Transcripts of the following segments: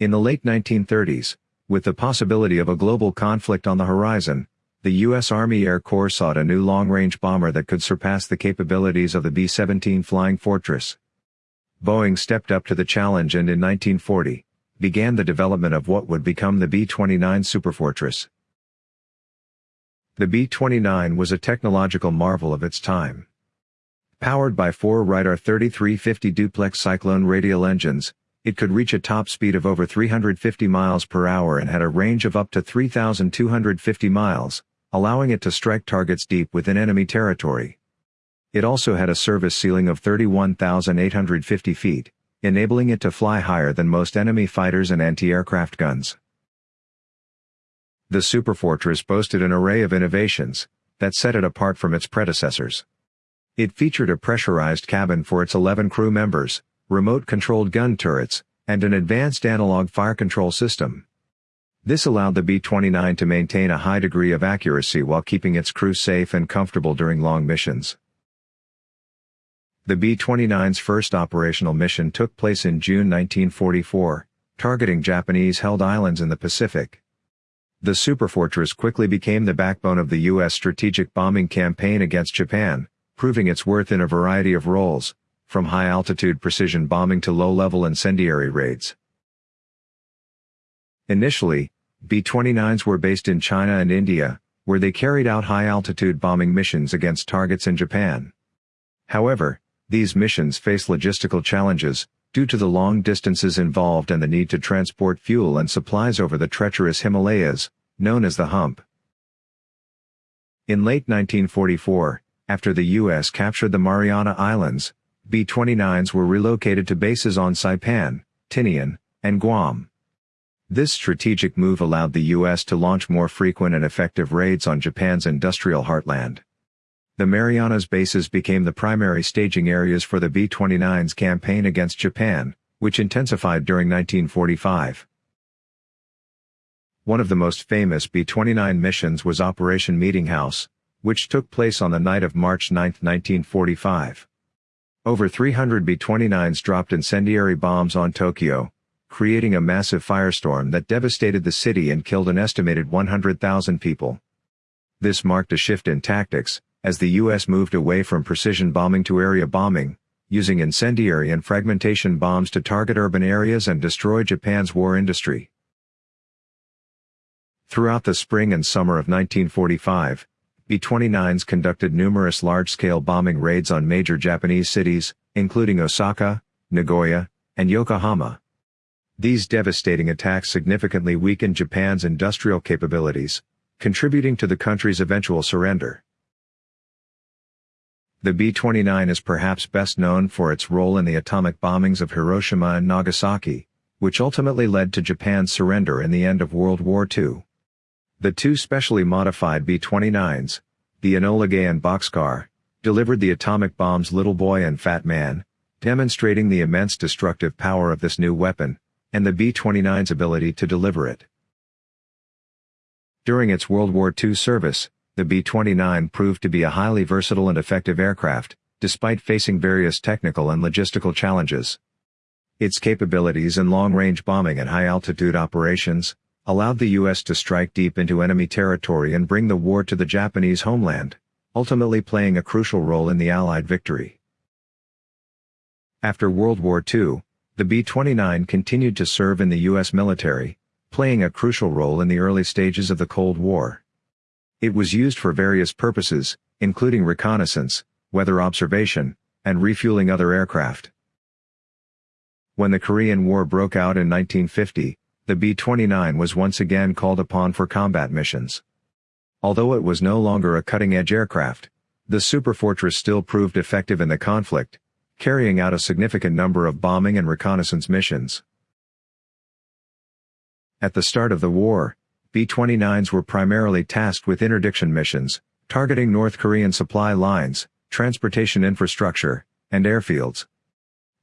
In the late 1930s, with the possibility of a global conflict on the horizon, the U.S. Army Air Corps sought a new long-range bomber that could surpass the capabilities of the B-17 Flying Fortress. Boeing stepped up to the challenge and in 1940, began the development of what would become the B-29 Superfortress. The B-29 was a technological marvel of its time. Powered by four Wright 3350 duplex Cyclone radial engines, it could reach a top speed of over 350 miles per hour and had a range of up to 3,250 miles, allowing it to strike targets deep within enemy territory. It also had a service ceiling of 31,850 feet, enabling it to fly higher than most enemy fighters and anti-aircraft guns. The Superfortress boasted an array of innovations that set it apart from its predecessors. It featured a pressurized cabin for its 11 crew members, remote-controlled gun turrets, and an advanced analog fire control system. This allowed the B-29 to maintain a high degree of accuracy while keeping its crew safe and comfortable during long missions. The B-29's first operational mission took place in June 1944, targeting Japanese-held islands in the Pacific. The Superfortress quickly became the backbone of the U.S. strategic bombing campaign against Japan, proving its worth in a variety of roles, from high-altitude precision bombing to low-level incendiary raids. Initially, B-29s were based in China and India, where they carried out high-altitude bombing missions against targets in Japan. However, these missions faced logistical challenges, due to the long distances involved and the need to transport fuel and supplies over the treacherous Himalayas, known as the Hump. In late 1944, after the U.S. captured the Mariana Islands, B-29s were relocated to bases on Saipan, Tinian, and Guam. This strategic move allowed the U.S. to launch more frequent and effective raids on Japan's industrial heartland. The Marianas bases became the primary staging areas for the B-29's campaign against Japan, which intensified during 1945. One of the most famous B-29 missions was Operation Meeting House, which took place on the night of March 9, 1945. Over 300 B-29s dropped incendiary bombs on Tokyo, creating a massive firestorm that devastated the city and killed an estimated 100,000 people. This marked a shift in tactics, as the U.S. moved away from precision bombing to area bombing, using incendiary and fragmentation bombs to target urban areas and destroy Japan's war industry. Throughout the spring and summer of 1945, B-29s conducted numerous large-scale bombing raids on major Japanese cities, including Osaka, Nagoya, and Yokohama. These devastating attacks significantly weakened Japan's industrial capabilities, contributing to the country's eventual surrender. The B-29 is perhaps best known for its role in the atomic bombings of Hiroshima and Nagasaki, which ultimately led to Japan's surrender in the end of World War II. The two specially modified B-29s, the Enola Gay and Bockscar, delivered the atomic bombs Little Boy and Fat Man, demonstrating the immense destructive power of this new weapon, and the B-29's ability to deliver it. During its World War II service, the B-29 proved to be a highly versatile and effective aircraft, despite facing various technical and logistical challenges. Its capabilities in long-range bombing and high-altitude operations, allowed the U.S. to strike deep into enemy territory and bring the war to the Japanese homeland, ultimately playing a crucial role in the Allied victory. After World War II, the B-29 continued to serve in the U.S. military, playing a crucial role in the early stages of the Cold War. It was used for various purposes, including reconnaissance, weather observation, and refueling other aircraft. When the Korean War broke out in 1950, the B-29 was once again called upon for combat missions. Although it was no longer a cutting-edge aircraft, the Superfortress still proved effective in the conflict, carrying out a significant number of bombing and reconnaissance missions. At the start of the war, B-29s were primarily tasked with interdiction missions, targeting North Korean supply lines, transportation infrastructure, and airfields.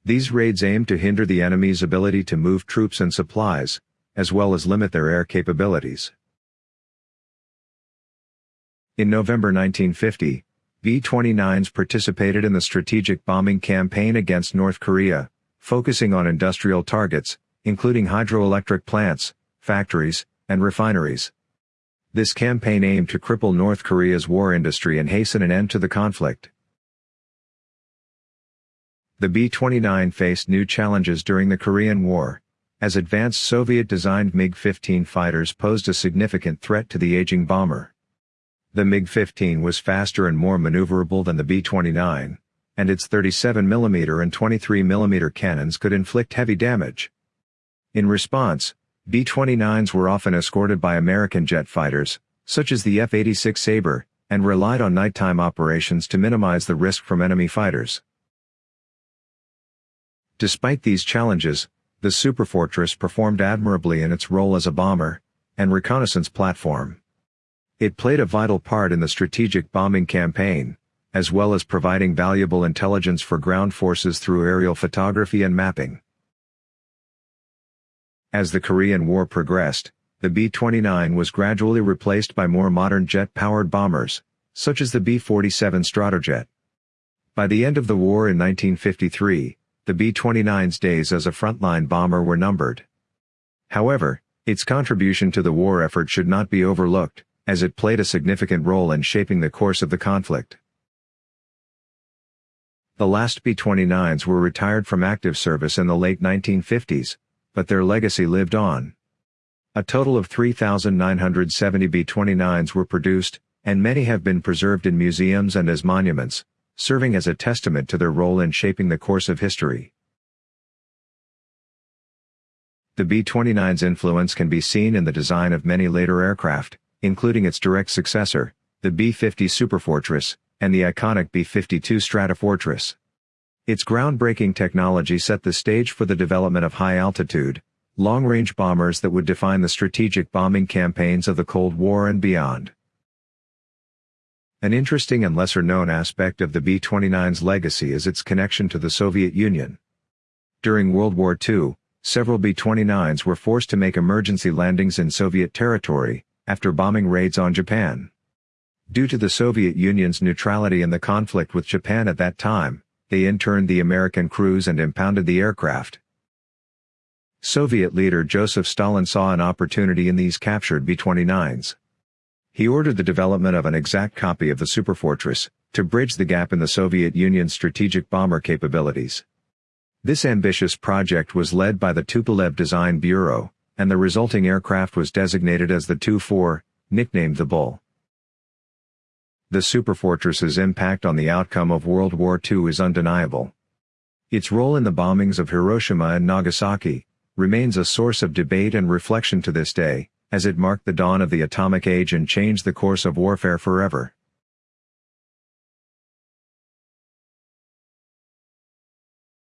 These raids aimed to hinder the enemy's ability to move troops and supplies, as well as limit their air capabilities. In November 1950, B-29s participated in the strategic bombing campaign against North Korea, focusing on industrial targets, including hydroelectric plants, factories, and refineries. This campaign aimed to cripple North Korea's war industry and hasten an end to the conflict. The B-29 faced new challenges during the Korean War, as advanced Soviet-designed MiG-15 fighters posed a significant threat to the aging bomber. The MiG-15 was faster and more maneuverable than the B-29, and its 37mm and 23mm cannons could inflict heavy damage. In response, B-29s were often escorted by American jet fighters, such as the F-86 Sabre, and relied on nighttime operations to minimize the risk from enemy fighters. Despite these challenges, the Superfortress performed admirably in its role as a bomber and reconnaissance platform. It played a vital part in the strategic bombing campaign, as well as providing valuable intelligence for ground forces through aerial photography and mapping. As the Korean War progressed, the B-29 was gradually replaced by more modern jet-powered bombers, such as the B-47 Stratojet. By the end of the war in 1953, the B-29's days as a frontline bomber were numbered. However, its contribution to the war effort should not be overlooked, as it played a significant role in shaping the course of the conflict. The last B-29s were retired from active service in the late 1950s, but their legacy lived on. A total of 3,970 B-29s were produced, and many have been preserved in museums and as monuments, serving as a testament to their role in shaping the course of history. The B-29's influence can be seen in the design of many later aircraft, including its direct successor, the B-50 Superfortress, and the iconic B-52 Stratofortress. Its groundbreaking technology set the stage for the development of high-altitude, long-range bombers that would define the strategic bombing campaigns of the Cold War and beyond. An interesting and lesser-known aspect of the B-29's legacy is its connection to the Soviet Union. During World War II, several B-29s were forced to make emergency landings in Soviet territory, after bombing raids on Japan. Due to the Soviet Union's neutrality in the conflict with Japan at that time, they interned the American crews and impounded the aircraft. Soviet leader Joseph Stalin saw an opportunity in these captured B-29s. He ordered the development of an exact copy of the Superfortress, to bridge the gap in the Soviet Union's strategic bomber capabilities. This ambitious project was led by the Tupolev Design Bureau, and the resulting aircraft was designated as the Tu-4, nicknamed the Bull. The superfortress's impact on the outcome of World War II is undeniable. Its role in the bombings of Hiroshima and Nagasaki remains a source of debate and reflection to this day, as it marked the dawn of the atomic age and changed the course of warfare forever.